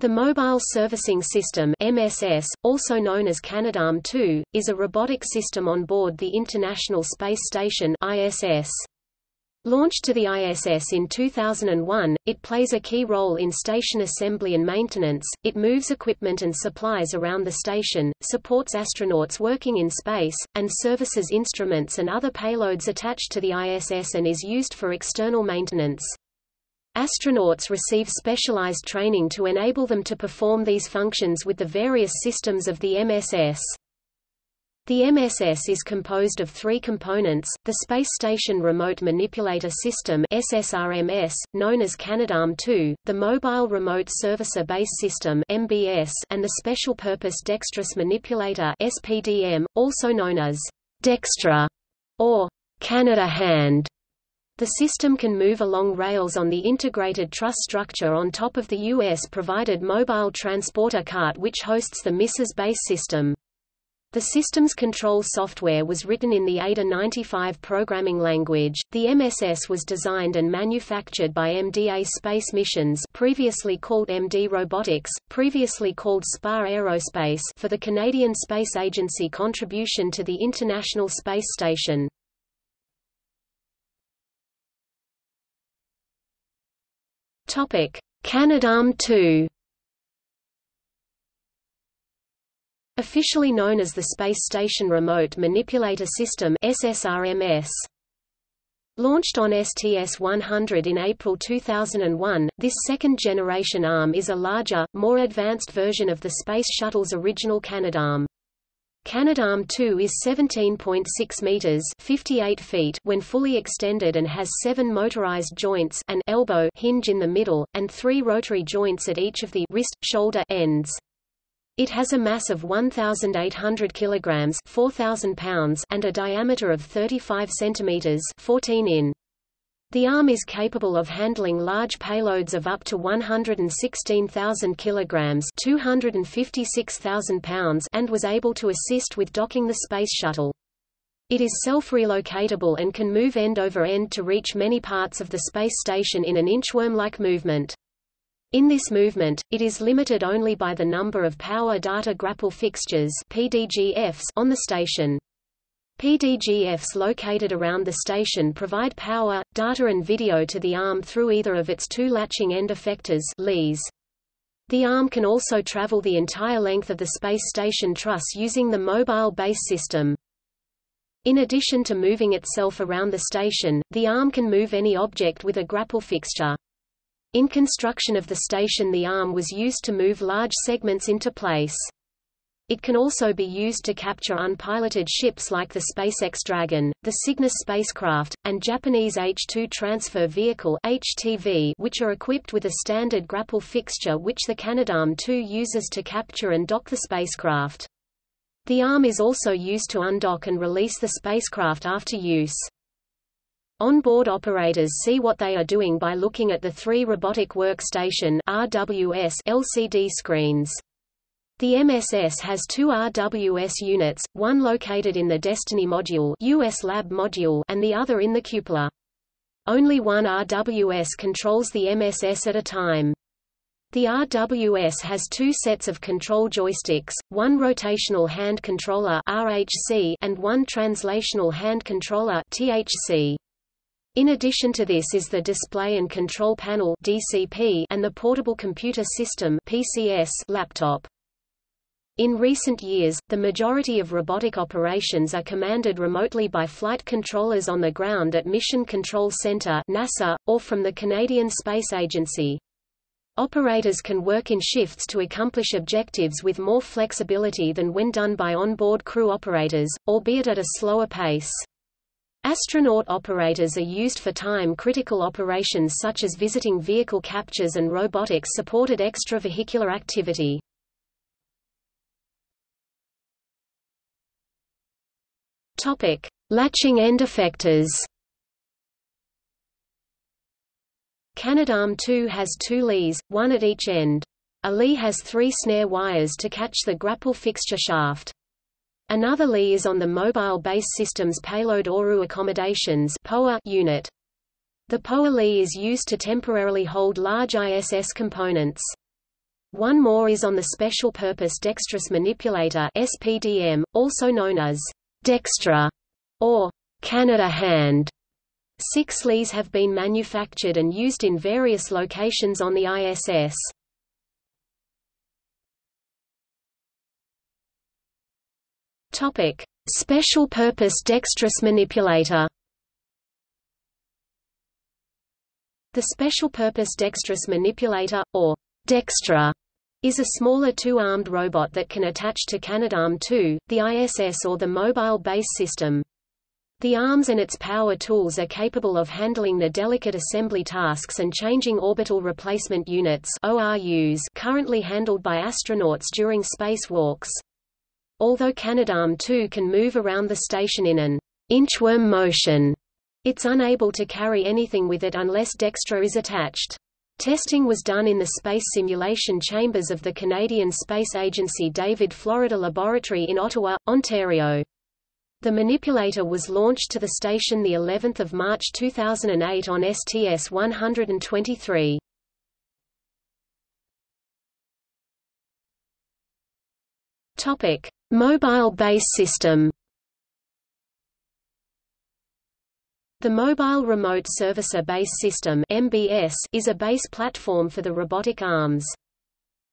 The Mobile Servicing System MSS, also known as Canadarm2, is a robotic system on board the International Space Station ISS. Launched to the ISS in 2001, it plays a key role in station assembly and maintenance, it moves equipment and supplies around the station, supports astronauts working in space, and services instruments and other payloads attached to the ISS and is used for external maintenance. Astronauts receive specialized training to enable them to perform these functions with the various systems of the MSS. The MSS is composed of three components, the Space Station Remote Manipulator System SSRMS, known as Canadarm2, the Mobile Remote Servicer Base System MBS, and the Special Purpose Dexterous Manipulator SPDM, also known as Dextre or Canada Hand. The system can move along rails on the integrated truss structure on top of the U.S.-provided mobile transporter cart which hosts the MSS base system. The system's control software was written in the ADA 95 programming language. The MSS was designed and manufactured by MDA Space Missions, previously called MD Robotics, previously called SPAR Aerospace, for the Canadian Space Agency contribution to the International Space Station. Topic: Canadarm2. Officially known as the Space Station Remote Manipulator System SSRMS. Launched on STS-100 in April 2001, this second-generation ARM is a larger, more advanced version of the Space Shuttle's original Canadarm. Canadarm2 is 17.6 meters (58 feet) when fully extended and has seven motorized joints an elbow hinge in the middle, and three rotary joints at each of the wrist, shoulder ends. It has a mass of 1,800 kilograms (4,000 pounds) and a diameter of 35 centimeters (14 in). The arm is capable of handling large payloads of up to 116,000 kilograms (256,000 pounds) and was able to assist with docking the Space Shuttle. It is self-relocatable and can move end over end to reach many parts of the space station in an inchworm-like movement. In this movement, it is limited only by the number of power data grapple fixtures PDGFs on the station. PDGFs located around the station provide power, data and video to the ARM through either of its two latching end effectors. The ARM can also travel the entire length of the space station truss using the mobile base system. In addition to moving itself around the station, the ARM can move any object with a grapple fixture. In construction of the station the ARM was used to move large segments into place. It can also be used to capture unpiloted ships like the SpaceX Dragon, the Cygnus spacecraft, and Japanese H-2 Transfer Vehicle HTV, which are equipped with a standard grapple fixture which the Canadarm2 uses to capture and dock the spacecraft. The arm is also used to undock and release the spacecraft after use. On-board operators see what they are doing by looking at the three Robotic Workstation RWS LCD screens. The MSS has two RWS units, one located in the Destiny module, US Lab module and the other in the cupola. Only one RWS controls the MSS at a time. The RWS has two sets of control joysticks, one rotational hand controller RHC and one translational hand controller THC. In addition to this is the Display and Control Panel DCP and the Portable Computer System PCS laptop. In recent years, the majority of robotic operations are commanded remotely by flight controllers on the ground at Mission Control Center NASA, or from the Canadian Space Agency. Operators can work in shifts to accomplish objectives with more flexibility than when done by onboard crew operators, albeit at a slower pace. Astronaut operators are used for time-critical operations such as visiting vehicle captures and robotics-supported extravehicular activity. Topic: Latching end effectors. Canadarm 2 has two LEEs, one at each end. A LEE has three snare wires to catch the grapple fixture shaft. Another LEE is on the Mobile Base Systems Payload ORU Accommodations unit. The POA LEE is used to temporarily hold large ISS components. One more is on the Special Purpose Dexterous Manipulator SPDM, also known as Dextre or Canada Hand. Six LEEs have been manufactured and used in various locations on the ISS. Topic: Special Purpose Dexterous Manipulator. The Special Purpose Dexterous Manipulator, or Dextre, is a smaller two-armed robot that can attach to Canadarm2, the ISS or the Mobile Base System. The arms and its power tools are capable of handling the delicate assembly tasks and changing orbital replacement units ORUs currently handled by astronauts during spacewalks. Although Canadarm2 can move around the station in an inchworm motion, it's unable to carry anything with it unless Dextre is attached. Testing was done in the space simulation chambers of the Canadian Space Agency David Florida Laboratory in Ottawa, Ontario. The manipulator was launched to the station the 11th of March 2008 on STS-123. Topic: Mobile Base System. The Mobile Remote Servicer Base System (MBS) is a base platform for the robotic arms.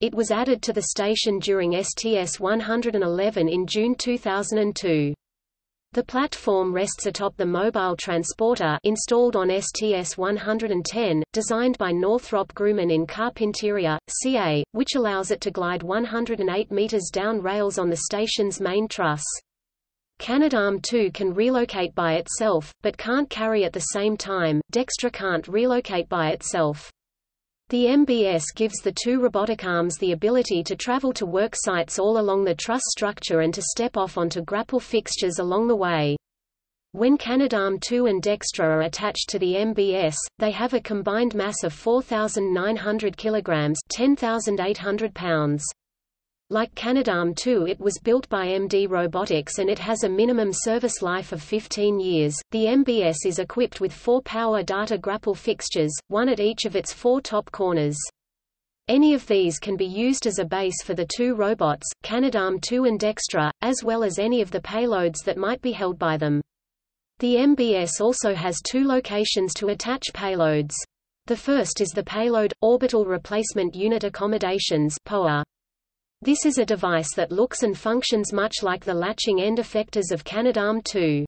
It was added to the station during STS-111 in June 2002. The platform rests atop the mobile transporter installed on STS-110, designed by Northrop Grumman in Carpinteria, CA, which allows it to glide 108 meters down rails on the station's main truss. Canadarm2 can relocate by itself, but can't carry at the same time. Dextre can't relocate by itself. The MBS gives the two robotic arms the ability to travel to work sites all along the truss structure and to step off onto grapple fixtures along the way. When Canadarm2 and Dextre are attached to the MBS, they have a combined mass of 4,900 kilograms 10,800 pounds. Like Canadarm2 it was built by MD Robotics and it has a minimum service life of 15 years. The MBS is equipped with four power data grapple fixtures, one at each of its four top corners. Any of these can be used as a base for the two robots, Canadarm2 and Dextre, as well as any of the payloads that might be held by them. The MBS also has two locations to attach payloads. The first is the Payload – Orbital Replacement Unit Accommodations POA. This is a device that looks and functions much like the latching end effectors of Canadarm2.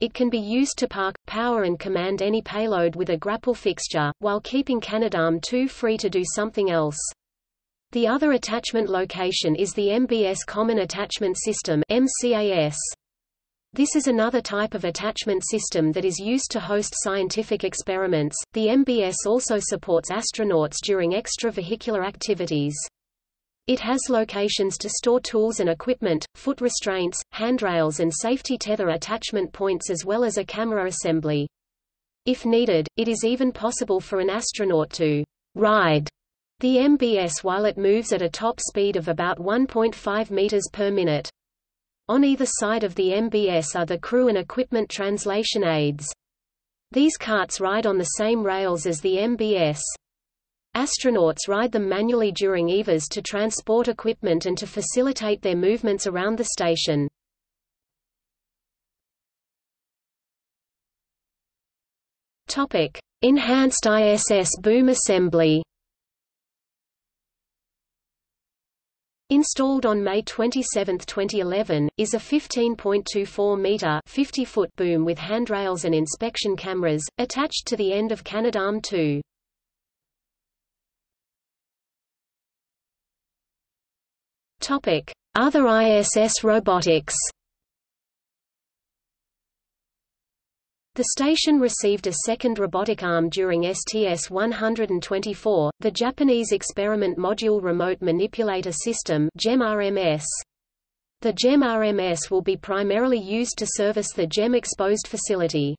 It can be used to park, power and command any payload with a grapple fixture, while keeping Canadarm2 free to do something else. The other attachment location is the MBS Common Attachment System MCAS. This is another type of attachment system that is used to host scientific experiments. The MBS also supports astronauts during extravehicular activities. It has locations to store tools and equipment, foot restraints, handrails and safety tether attachment points as well as a camera assembly. If needed, it is even possible for an astronaut to ride the MBS while it moves at a top speed of about 1.5 meters per minute. On either side of the MBS are the crew and equipment translation aids. These carts ride on the same rails as the MBS. Astronauts ride them manually during EVAs to transport equipment and to facilitate their movements around the station. Topic: Enhanced ISS boom assembly. Installed on May 27, 2011, is a 15.24-meter (50-foot) boom with handrails and inspection cameras, attached to the end of Canadarm2. Topic: Other ISS robotics. The station received a second robotic arm during STS-124, the Japanese Experiment Module Remote Manipulator System JEM-RMS. The JEM-RMS will be primarily used to service the GEM exposed facility.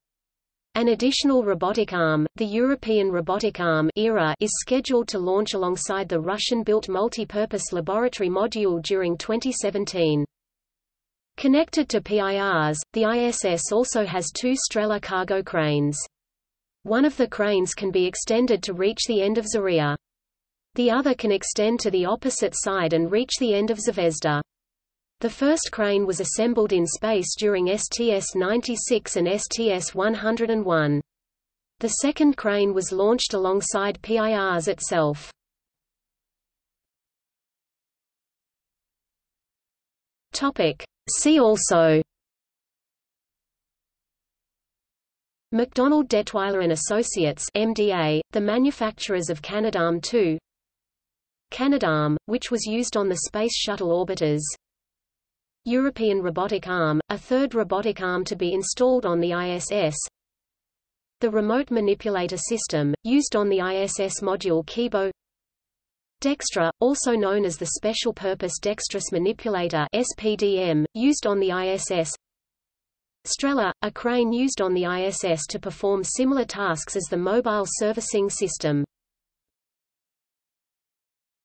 An additional robotic arm, the European Robotic Arm ERA, is scheduled to launch alongside the Russian-built multi-purpose laboratory module during 2017. Connected to Pirs, the ISS also has two Strela cargo cranes. One of the cranes can be extended to reach the end of Zarya. The other can extend to the opposite side and reach the end of Zvezda. The first crane was assembled in space during STS-96 and STS-101. The second crane was launched alongside Pirs itself. See also MacDonald Dettwiler and Associates MDA, the manufacturers of Canadarm2 Canadarm, which was used on the Space Shuttle orbiters European Robotic Arm, a third robotic arm to be installed on the ISS The Remote Manipulator System, used on the ISS module Kibo. Dextre, also known as the Special Purpose Dexterous Manipulator SPDM, used on the ISS Strela, a crane used on the ISS to perform similar tasks as the Mobile Servicing System.